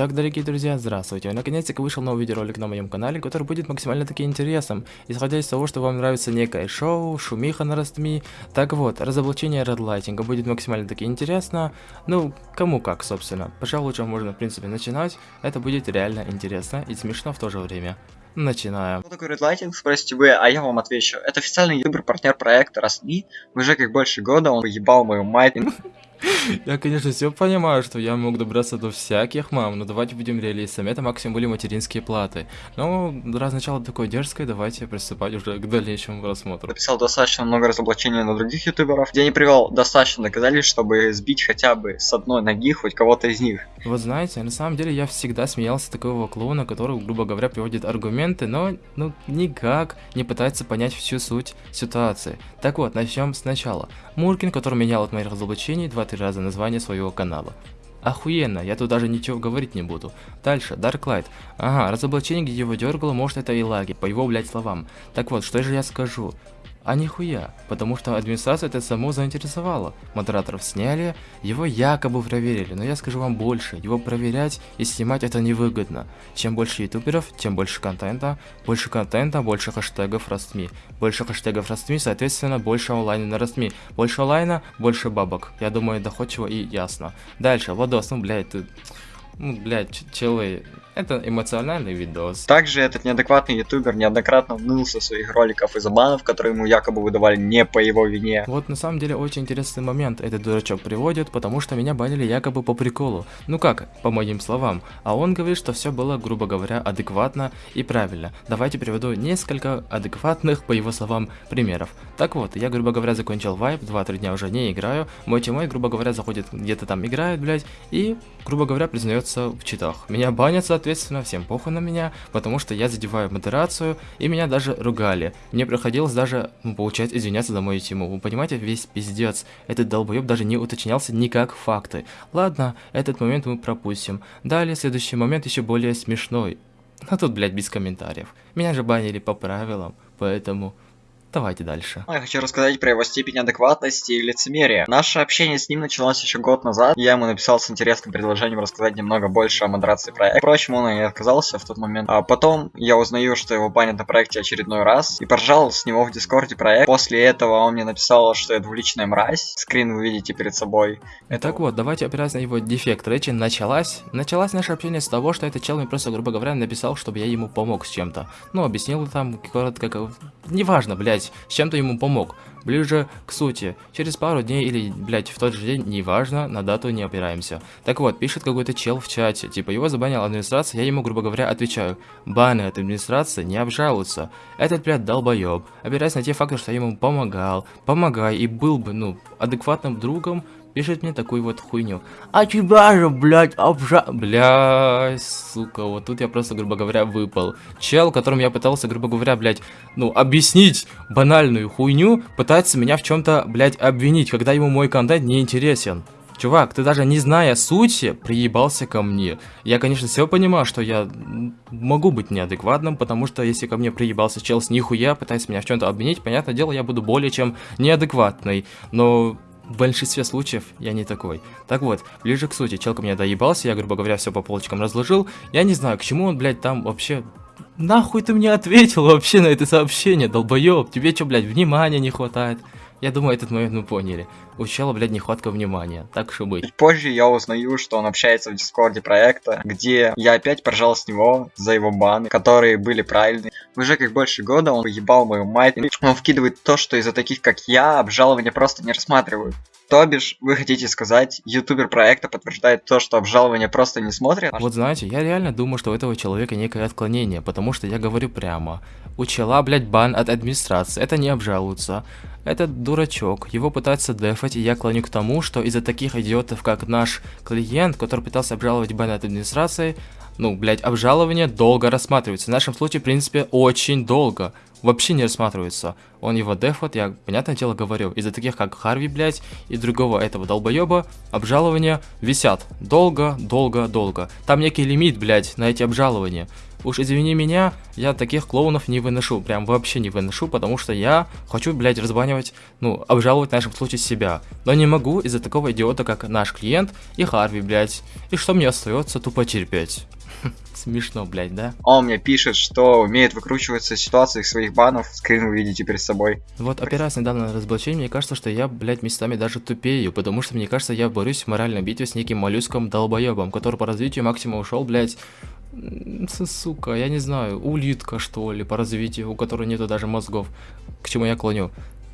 Итак, дорогие друзья, здравствуйте. Наконец-таки вышел новый видеоролик на моем канале, который будет максимально таки интересным, исходя из того, что вам нравится некое шоу, шумиха на Ростми. Так вот, разоблачение редлайтинга будет максимально таки интересно. Ну, кому как, собственно. Пожалуй, уже можно, в принципе, начинать. Это будет реально интересно и смешно в то же время. Начинаем. Что такое редлайтинг, спросите вы, а я вам отвечу. Это официальный ютубер-партнер проекта Ростми. Уже как больше года он ебал мою мать. Я, конечно, все понимаю, что я мог добраться до всяких мам, но давайте будем реалистами. Это максимум были материнские платы. Но раз начало такое дерзкое, давайте приступать уже к дальнейшему просмотру. Написал достаточно много разоблачений на других ютуберов, где не привел достаточно доказательств, чтобы сбить хотя бы с одной ноги хоть кого-то из них. Вот знаете, на самом деле я всегда смеялся такого клоуна, который, грубо говоря, приводит аргументы, но ну никак не пытается понять всю суть ситуации. Так вот, начнем сначала. Муркин, который менял от моих разоблачений 2-3 раза название своего канала. Охуенно, я тут даже ничего говорить не буду. Дальше, Дарклайт. Ага, разоблачение, где его дергало, может это и лаги, по его, блять, словам. Так вот, что же я скажу? А нихуя, потому что администрация это само заинтересовала. Модераторов сняли, его якобы проверили, но я скажу вам больше, его проверять и снимать это невыгодно. Чем больше ютуберов, тем больше контента, больше контента, больше хэштегов Ростми. Больше хэштегов Ростми, соответственно, больше онлайна на Ростми. Больше онлайна, больше бабок. Я думаю, доходчиво и ясно. Дальше, Владос, ну блядь, ты... Ну, блядь, челы, это эмоциональный видос. Также этот неадекватный ютубер неоднократно ныл со своих роликов из-за банов, которые ему якобы выдавали не по его вине. Вот на самом деле очень интересный момент этот дурачок приводит, потому что меня банили якобы по приколу. Ну как, по моим словам. А он говорит, что все было, грубо говоря, адекватно и правильно. Давайте приведу несколько адекватных, по его словам, примеров. Так вот, я, грубо говоря, закончил вайп, 2-3 дня уже не играю. Мой тимой, грубо говоря, заходит где-то там играет, блядь, и, грубо говоря, признается в читах. Меня банят, соответственно, всем похуй на меня, потому что я задеваю модерацию, и меня даже ругали. Мне приходилось даже, ну, получать извиняться за мою тему. Вы понимаете, весь пиздец. Этот долбоеб даже не уточнялся никак факты. Ладно, этот момент мы пропустим. Далее, следующий момент еще более смешной. А тут, блядь, без комментариев. Меня же банили по правилам, поэтому... Давайте дальше. Я хочу рассказать про его степень адекватности и лицемерия. Наше общение с ним началось еще год назад. Я ему написал с интересным предложением рассказать немного больше о модерации проекта. Впрочем, он и отказался в тот момент. А потом я узнаю, что его банят на проекте очередной раз. И поржал с него в дискорде проект. После этого он мне написал, что я двуличная мразь. Скрин вы видите перед собой. Так вот, давайте опираясь на его дефект речи, началась. Началась наше общение с того, что этот чел мне просто, грубо говоря, написал, чтобы я ему помог с чем-то. Ну, объяснил там коротко, как... Неважно, блядь блядь, с чем-то ему помог. Ближе к сути. Через пару дней или, блядь, в тот же день, неважно, на дату не опираемся. Так вот, пишет какой-то чел в чате, типа, его забанила администрация, я ему, грубо говоря, отвечаю. Баны от администрации не обжалуются. Этот, блядь, долбоеб. Опираясь на те факты, что я ему помогал, помогай, и был бы, ну, адекватным другом, пишет мне такую вот хуйню. А тебя же, блядь, обжа... Блядь, сука, вот тут я просто, грубо говоря, выпал. Чел, которым я пытался, грубо говоря, блядь, ну, объяснить банальную хуйню, пытается меня в чем-то, блядь, обвинить, когда ему мой контент не интересен. Чувак, ты даже не зная сути, приебался ко мне. Я, конечно, все понимаю, что я могу быть неадекватным, потому что если ко мне приебался чел с нихуя, пытается меня в чем-то обвинить, понятное дело, я буду более чем неадекватный. Но в большинстве случаев я не такой. Так вот, ближе к сути, челка меня доебался, я, грубо говоря, все по полочкам разложил. Я не знаю, к чему он, блядь, там вообще... Нахуй ты мне ответил вообще на это сообщение, долбоеб? Тебе что, блядь, внимания не хватает? Я думаю, этот момент мы поняли. У чела, блядь, нехватка внимания, так что быть. Позже я узнаю, что он общается в дискорде проекта, где я опять поржал с него за его баны, которые были правильные. Уже как больше года он ебал мою мать. Он вкидывает то, что из-за таких, как я, обжалования просто не рассматривают. То бишь, вы хотите сказать, ютубер проекта подтверждает то, что обжалование просто не смотрят? Вот знаете, я реально думаю, что у этого человека некое отклонение, потому что я говорю прямо. У чела, блядь, бан от администрации, это не обжалуется. Этот дурачок, его пытаются дефать, и я клоню к тому, что из-за таких идиотов, как наш клиент, который пытался обжаловать бан от администрации, ну, блядь, обжалование долго рассматривается. В нашем случае, в принципе, очень долго. Вообще не рассматривается. Он его дефот, я, понятное дело, говорю. Из-за таких, как Харви, блядь, и другого этого долбоеба, обжалования висят. Долго, долго, долго. Там некий лимит, блядь, на эти обжалования. Уж извини меня, я таких клоунов не выношу, прям вообще не выношу, потому что я хочу, блядь, разбанивать, ну, обжаловать в нашем случае себя. Но не могу из-за такого идиота, как наш клиент и Харви, блядь. И что мне остается, тупо терпеть. Смешно, блядь, да? Он мне пишет, что умеет выкручиваться из ситуаций своих банов, скрин вы видите перед собой. Вот опираясь на разоблачение, мне кажется, что я, блядь, местами даже тупею, потому что мне кажется, я борюсь в моральной битве с неким моллюском долбоебом, который по развитию максимум ушел, блядь, сука, я не знаю, улитка что ли по развитию, у которой нету даже мозгов. К чему я клоню?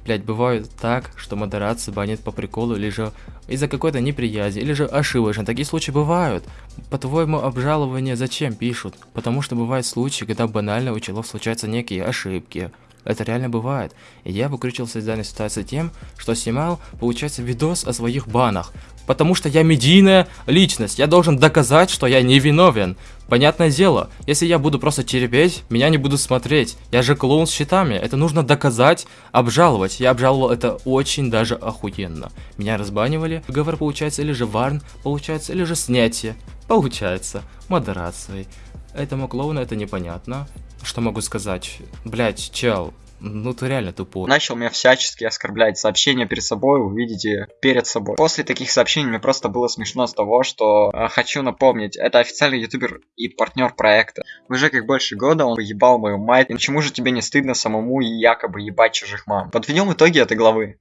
Блять, бывает так, что модерация банит по приколу, или же из-за какой-то неприязни, или же ошибочно. Такие случаи бывают. По-твоему, обжалование зачем пишут? Потому что бывают случаи, когда банально у челов случаются некие ошибки. Это реально бывает. И я выкрутился из данной ситуации тем, что снимал, получается, видос о своих банах. Потому что я медийная личность, я должен доказать, что я не виновен. Понятное дело, если я буду просто терпеть, меня не будут смотреть. Я же клоун с щитами, это нужно доказать, обжаловать. Я обжаловал это очень даже охуенно. Меня разбанивали, договор получается, или же варн получается, или же снятие. Получается, модерацией. Этому клоуну это непонятно. Что могу сказать? Блять, чел, ну ты реально тупой. Начал меня всячески оскорблять сообщения перед собой, вы видите, перед собой. После таких сообщений мне просто было смешно с того, что э, хочу напомнить, это официальный ютубер и партнер проекта. Уже как больше года он ебал мою мать, и почему же тебе не стыдно самому якобы ебать чужих мам? Подведем итоги этой главы.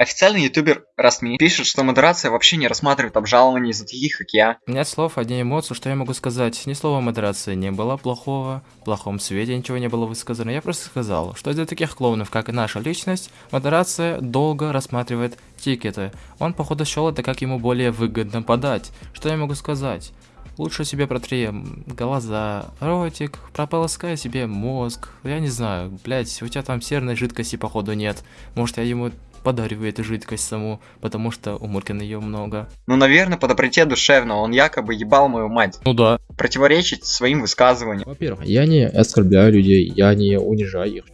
Официальный ютубер Расми пишет, что модерация вообще не рассматривает обжалования из-за таких, как я. Нет слов, одни эмоции, что я могу сказать. Ни слова модерации не было плохого, в плохом свете ничего не было высказано. Я просто сказал, что из-за таких клоунов, как и наша личность, модерация долго рассматривает тикеты. Он, походу, счел это как ему более выгодно подать. Что я могу сказать? Лучше себе протри глаза, ротик, прополоскай себе мозг. Я не знаю, блять, у тебя там серной жидкости походу нет. Может я ему подарю эту жидкость саму, потому что у Муркина ее много. Ну, наверное, по доброте душевно, он якобы ебал мою мать. Ну да. Противоречить своим высказываниям. Во-первых, я не оскорбляю людей, я не унижаю их.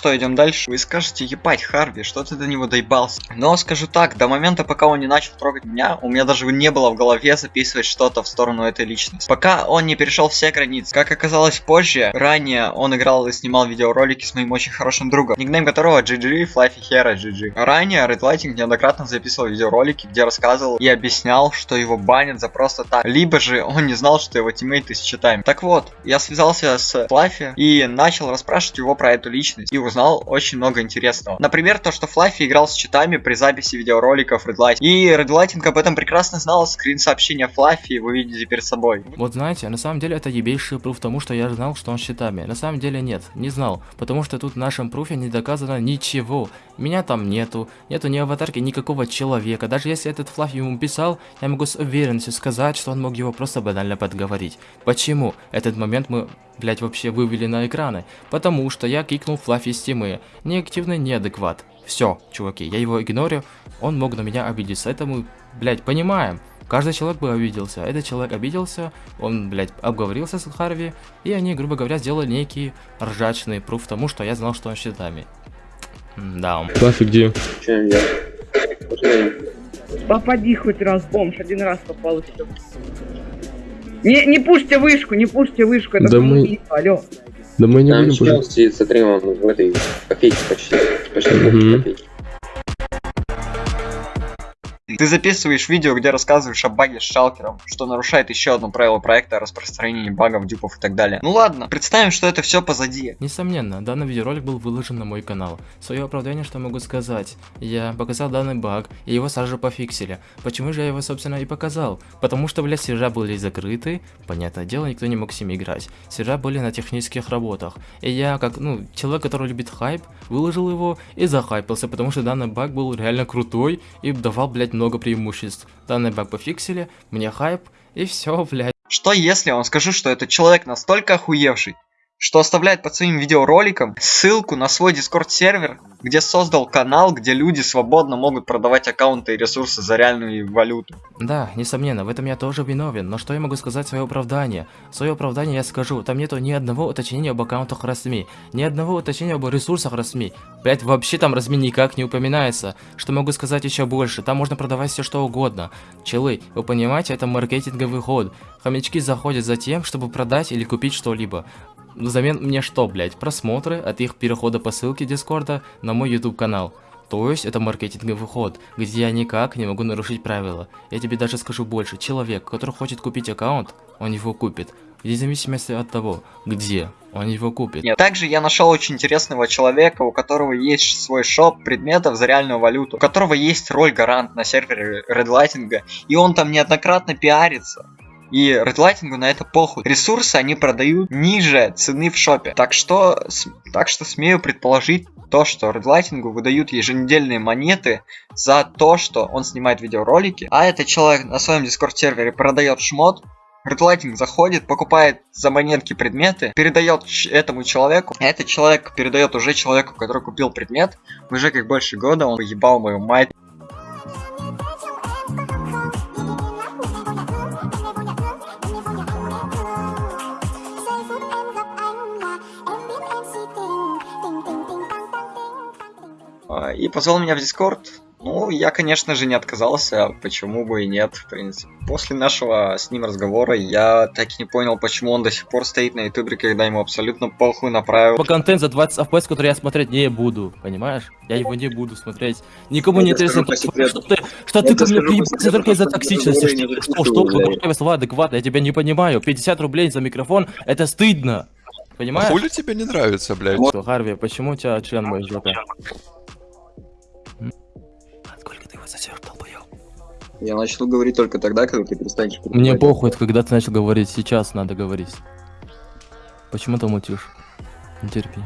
Что, идем дальше? Вы скажете, ебать, Харви, что ты до него доебался? Но скажу так, до момента, пока он не начал трогать меня, у меня даже не было в голове записывать что-то в сторону этой личности. Пока он не перешел все границы. Как оказалось позже, ранее он играл и снимал видеоролики с моим очень хорошим другом, никнейм которого GG, Fluffy Hero GG. Ранее Red Lighting неоднократно записывал видеоролики, где рассказывал и объяснял, что его банят за просто так. Либо же он не знал, что его тиммейты с читами. Так вот, я связался с Fluffy и начал расспрашивать его про эту личность. И очень много интересного. Например, то, что Флаффи играл с читами при записи видеороликов Red Light. И Red Lighting об этом прекрасно знал, скрин сообщения Флаффи вы видите перед собой. Вот знаете, на самом деле это ебейший пруф тому, что я знал, что он с читами. На самом деле нет, не знал, потому что тут в нашем пруфе не доказано ничего. Меня там нету, нету ни аватарки никакого человека. Даже если этот Флаффи ему писал, я могу с уверенностью сказать, что он мог его просто банально подговорить. Почему? Этот момент мы блять, вообще вывели на экраны. Потому что я кикнул Флаффи с темы. Неактивный неадекват. Все, чуваки, я его игнорю. Он мог на меня обидеться. Это мы, блять, понимаем. Каждый человек бы обиделся. Этот человек обиделся, он, блядь, обговорился с Харви, и они, грубо говоря, сделали некий ржачный пруф тому, что я знал, что он щитами. Да. Флаффи где? Чем я? Попади хоть раз, бомж, один раз попал и все. Не, не пушьте вышку, не пушьте вышку, это Да мы- самоубийство, алло. Да мы не Там будем чел пожить. сидит, смотри, он в этой копейке почти. Почти Мгм. копейки. Ты записываешь видео, где рассказываешь о баге с шалкером, что нарушает еще одно правило проекта о распространении багов, дюпов и так далее. Ну ладно, представим, что это все позади. Несомненно, данный видеоролик был выложен на мой канал. Свое оправдание, что могу сказать. Я показал данный баг, и его сразу же пофиксили. Почему же я его, собственно, и показал? Потому что, блядь, сервера были закрыты, понятное дело, никто не мог с ними играть. Сервера были на технических работах. И я, как, ну, человек, который любит хайп, выложил его и захайпился, потому что данный баг был реально крутой и давал, блядь, много преимуществ. Данный баг пофиксили, мне хайп, и все, блядь. Что если он скажу, что этот человек настолько охуевший, что оставляет под своим видеороликом ссылку на свой дискорд сервер, где создал канал, где люди свободно могут продавать аккаунты и ресурсы за реальную валюту. Да, несомненно, в этом я тоже виновен, но что я могу сказать в свое оправдание? В свое оправдание я скажу, там нету ни одного уточнения об аккаунтах Расми, ни одного уточнения об ресурсах Расми. Блять, вообще там Расми никак не упоминается. Что могу сказать еще больше, там можно продавать все что угодно. Челы, вы понимаете, это маркетинговый ход. Хомячки заходят за тем, чтобы продать или купить что-либо. Взамен мне что, блять, просмотры от их перехода по ссылке Дискорда на мой YouTube канал. То есть это маркетинговый ход, где я никак не могу нарушить правила. Я тебе даже скажу больше, человек, который хочет купить аккаунт, он его купит. Вне зависимости от того, где он его купит. Нет. Также я нашел очень интересного человека, у которого есть свой шоп предметов за реальную валюту, у которого есть роль гарант на сервере Redlighting, и он там неоднократно пиарится. И редлайтингу на это похуй. Ресурсы они продают ниже цены в шопе. Так что, так что смею предположить то, что редлайтингу выдают еженедельные монеты за то, что он снимает видеоролики, а этот человек на своем дискорд сервере продает шмот, Редлайтинг заходит, покупает за монетки предметы, передает этому человеку, этот человек передает уже человеку, который купил предмет, уже как больше года он ебал мою мать. Позвал меня в Дискорд. Ну, я, конечно же, не отказался, почему бы и нет, в принципе. После нашего с ним разговора я так и не понял, почему он до сих пор стоит на ютубе, когда ему абсолютно похуй направил. По контент за 20 FPS, который я смотреть не буду, понимаешь? Я его не буду смотреть. Никому не Я скажу интересно, секрету. что ты, что Я ты ко мне приебался только из-за что токсичности. не Что, что, что, какое слова адекватно, я тебя не понимаю. 50 рублей за микрофон, это стыдно. А Понимаешь? хули тебе не нравится, блядь? Что, Харви, почему у тебя член мой жопе? Я начал говорить только тогда, когда ты перестанешь Мне перебивать. похуй, когда ты начал говорить, сейчас надо говорить. Почему ты мутишь? Не терпи.